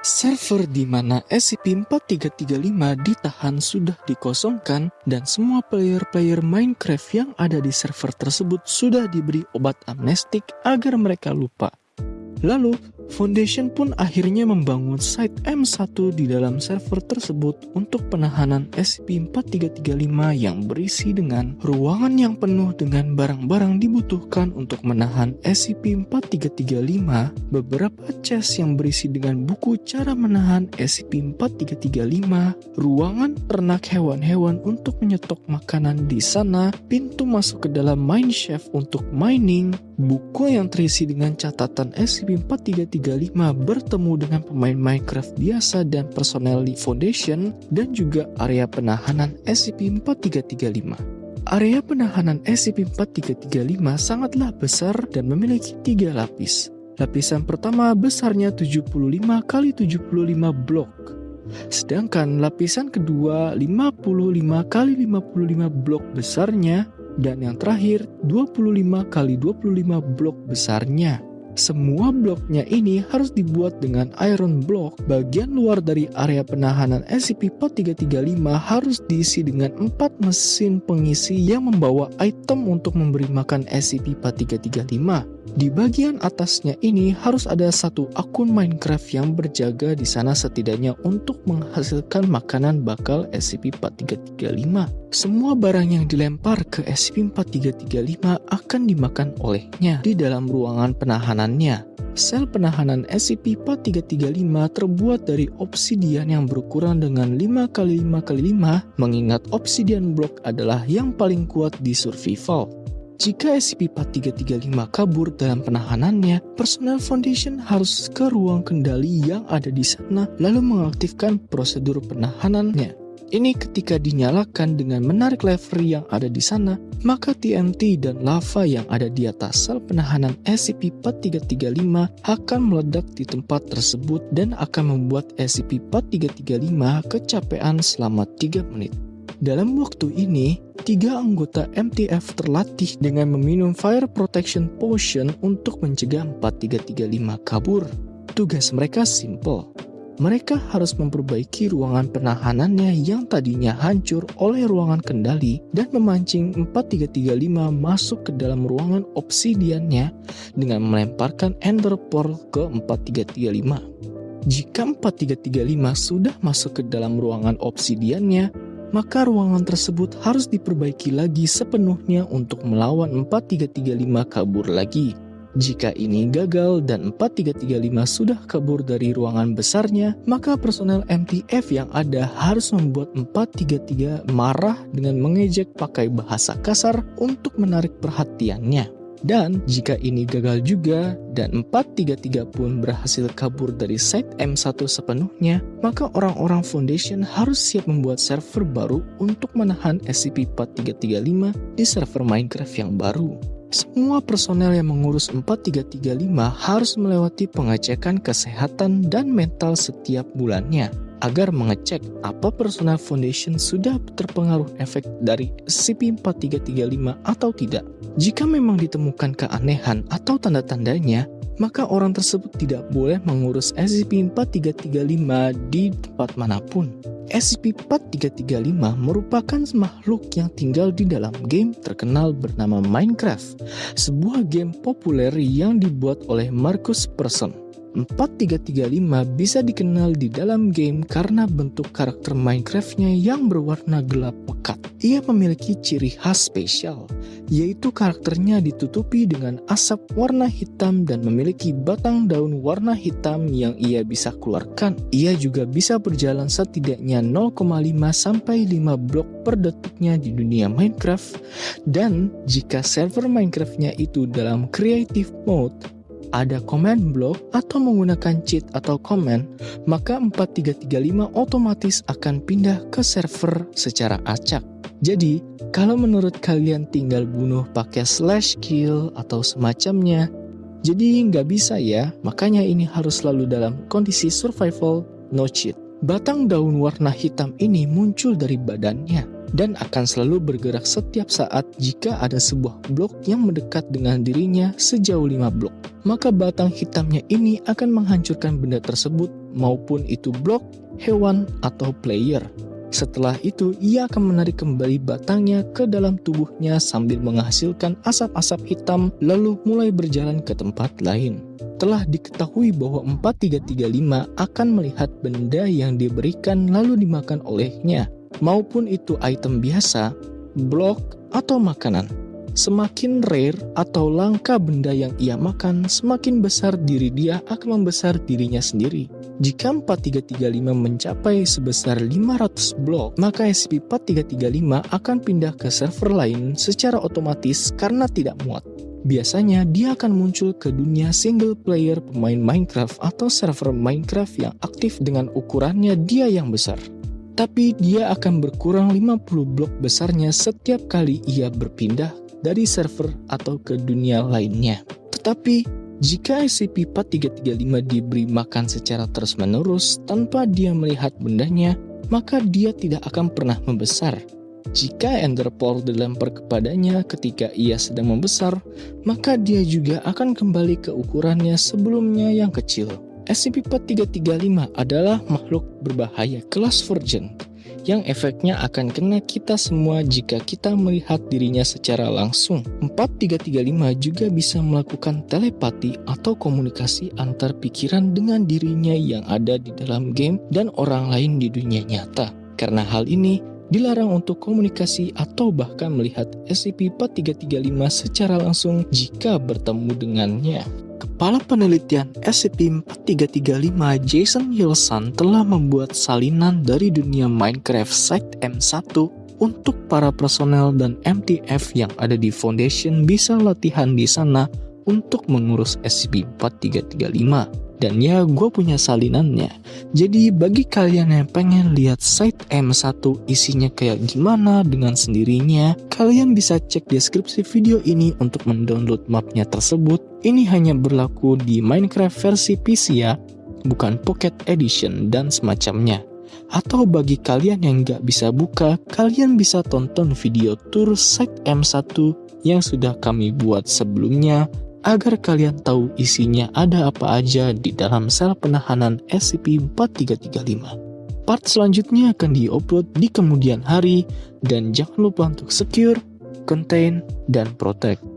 Server di mana SCP-4335 ditahan sudah dikosongkan dan semua player-player Minecraft yang ada di server tersebut sudah diberi obat amnestik agar mereka lupa. Lalu, Foundation pun akhirnya membangun site M1 di dalam server tersebut untuk penahanan SCP-4335 yang berisi dengan ruangan yang penuh dengan barang-barang dibutuhkan untuk menahan SCP-4335, beberapa chest yang berisi dengan buku cara menahan SCP-4335, ruangan ternak hewan-hewan untuk menyetok makanan di sana, pintu masuk ke dalam mineshaft untuk mining, buku yang terisi dengan catatan SCP-4335 bertemu dengan pemain Minecraft biasa dan personel di Foundation dan juga area penahanan SCP-4335. Area penahanan SCP-4335 sangatlah besar dan memiliki tiga lapis. Lapisan pertama besarnya 75 kali 75 blok. Sedangkan lapisan kedua 55 kali 55 blok besarnya dan yang terakhir 25 kali 25 blok besarnya. Semua bloknya ini harus dibuat dengan iron block. Bagian luar dari area penahanan SCP-4335 harus diisi dengan 4 mesin pengisi yang membawa item untuk memberi makan SCP-4335. Di bagian atasnya ini harus ada satu akun Minecraft yang berjaga di sana setidaknya untuk menghasilkan makanan bakal SCP-4335. Semua barang yang dilempar ke SCP-4335 akan dimakan olehnya di dalam ruangan penahanannya. Sel penahanan SCP-4335 terbuat dari obsidian yang berukuran dengan 5x5x5 mengingat obsidian block adalah yang paling kuat di survival. Jika SCP-4335 kabur dalam penahanannya, personel Foundation harus ke ruang kendali yang ada di sana lalu mengaktifkan prosedur penahanannya. Ini ketika dinyalakan dengan menarik lever yang ada di sana, maka TNT dan lava yang ada di atas sel penahanan SCP-4335 akan meledak di tempat tersebut dan akan membuat SCP-4335 kecapean selama 3 menit. Dalam waktu ini, tiga anggota MTF terlatih dengan meminum Fire Protection Potion untuk mencegah 4335 kabur. Tugas mereka simple. Mereka harus memperbaiki ruangan penahanannya yang tadinya hancur oleh ruangan kendali dan memancing 4335 masuk ke dalam ruangan obsidiannya dengan melemparkan Ender Pearl ke 4335. Jika 4335 sudah masuk ke dalam ruangan obsidiannya, maka ruangan tersebut harus diperbaiki lagi sepenuhnya untuk melawan 4335 kabur lagi. Jika ini gagal dan 4335 sudah kabur dari ruangan besarnya, maka personel MTF yang ada harus membuat 433 marah dengan mengejek pakai bahasa kasar untuk menarik perhatiannya. Dan jika ini gagal juga dan 433 pun berhasil kabur dari site M1 sepenuhnya, maka orang-orang Foundation harus siap membuat server baru untuk menahan SCP-4335 di server Minecraft yang baru. Semua personel yang mengurus 4335 harus melewati pengecekan kesehatan dan mental setiap bulannya agar mengecek apa personal foundation sudah terpengaruh efek dari SCP-4335 atau tidak. Jika memang ditemukan keanehan atau tanda-tandanya, maka orang tersebut tidak boleh mengurus SCP-4335 di tempat mana pun. SCP-4335 merupakan makhluk yang tinggal di dalam game terkenal bernama Minecraft, sebuah game populer yang dibuat oleh Marcus Persson. 4335 bisa dikenal di dalam game karena bentuk karakter Minecraftnya yang berwarna gelap pekat. Ia memiliki ciri khas spesial, yaitu karakternya ditutupi dengan asap warna hitam dan memiliki batang daun warna hitam yang ia bisa keluarkan. Ia juga bisa berjalan setidaknya 0,5 sampai 5 blok per detiknya di dunia Minecraft dan jika server Minecraftnya itu dalam creative mode, ada command block atau menggunakan cheat atau command, maka 4335 otomatis akan pindah ke server secara acak. Jadi, kalau menurut kalian tinggal bunuh pakai slash kill atau semacamnya, jadi nggak bisa ya, makanya ini harus selalu dalam kondisi survival no cheat. Batang daun warna hitam ini muncul dari badannya. Dan akan selalu bergerak setiap saat jika ada sebuah blok yang mendekat dengan dirinya sejauh 5 blok. Maka batang hitamnya ini akan menghancurkan benda tersebut maupun itu blok, hewan, atau player. Setelah itu, ia akan menarik kembali batangnya ke dalam tubuhnya sambil menghasilkan asap-asap hitam lalu mulai berjalan ke tempat lain. Telah diketahui bahwa 4335 akan melihat benda yang diberikan lalu dimakan olehnya, maupun itu item biasa, blok, atau makanan. Semakin rare atau langka benda yang ia makan, semakin besar diri dia akan membesar dirinya sendiri. Jika 4335 mencapai sebesar 500 blok, maka SCP-4335 akan pindah ke server lain secara otomatis karena tidak muat. Biasanya dia akan muncul ke dunia single player pemain Minecraft atau server Minecraft yang aktif dengan ukurannya dia yang besar tapi dia akan berkurang 50 blok besarnya setiap kali ia berpindah dari server atau ke dunia lainnya. Tetapi, jika SCP-4335 diberi makan secara terus-menerus tanpa dia melihat bendanya, maka dia tidak akan pernah membesar. Jika Ender Pearl dilempar kepadanya ketika ia sedang membesar, maka dia juga akan kembali ke ukurannya sebelumnya yang kecil. SCP-4335 adalah makhluk berbahaya kelas Virgin yang efeknya akan kena kita semua jika kita melihat dirinya secara langsung. 4335 juga bisa melakukan telepati atau komunikasi antar pikiran dengan dirinya yang ada di dalam game dan orang lain di dunia nyata. Karena hal ini, dilarang untuk komunikasi atau bahkan melihat SCP-4335 secara langsung jika bertemu dengannya. Kepala Penelitian SCP-4335 Jason Yelson telah membuat salinan dari dunia Minecraft Site M1 untuk para personel dan MTF yang ada di Foundation bisa latihan di sana untuk mengurus SCP-4335 dan ya gue punya salinannya. Jadi bagi kalian yang pengen lihat site M1 isinya kayak gimana dengan sendirinya, kalian bisa cek deskripsi video ini untuk mendownload mapnya tersebut. Ini hanya berlaku di Minecraft versi PC ya, bukan Pocket Edition dan semacamnya. Atau bagi kalian yang nggak bisa buka, kalian bisa tonton video tour site M1 yang sudah kami buat sebelumnya agar kalian tahu isinya ada apa aja di dalam sel penahanan SCP-4335. Part selanjutnya akan diupload di kemudian hari dan jangan lupa untuk secure, contain, dan protect.